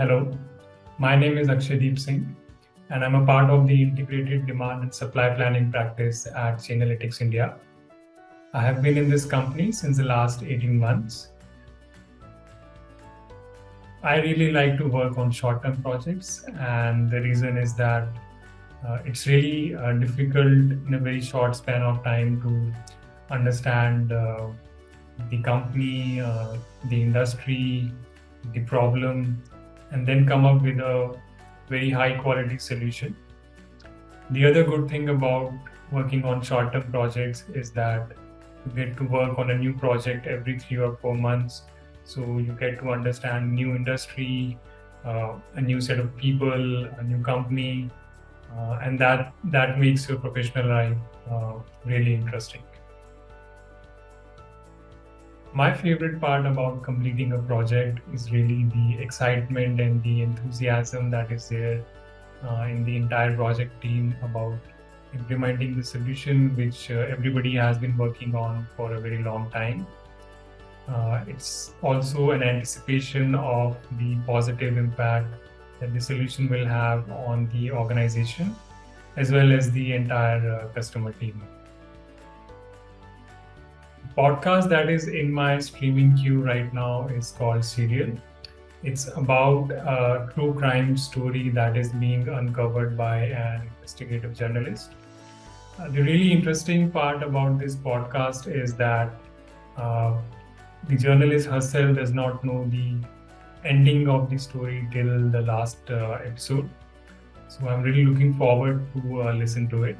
Hello, my name is Akshay Singh, and I'm a part of the integrated demand and supply planning practice at Chainalytics India. I have been in this company since the last 18 months. I really like to work on short-term projects, and the reason is that uh, it's really uh, difficult in a very short span of time to understand uh, the company, uh, the industry, the problem, and then come up with a very high quality solution. The other good thing about working on short term projects is that you get to work on a new project every three or four months. So you get to understand new industry, uh, a new set of people, a new company, uh, and that that makes your professional life uh, really interesting. My favorite part about completing a project is really the excitement and the enthusiasm that is there uh, in the entire project team about implementing the solution which uh, everybody has been working on for a very long time. Uh, it's also an anticipation of the positive impact that the solution will have on the organization as well as the entire uh, customer team podcast that is in my streaming queue right now is called Serial. It's about a true crime story that is being uncovered by an investigative journalist. Uh, the really interesting part about this podcast is that uh, the journalist herself does not know the ending of the story till the last uh, episode. So I'm really looking forward to uh, listen to it.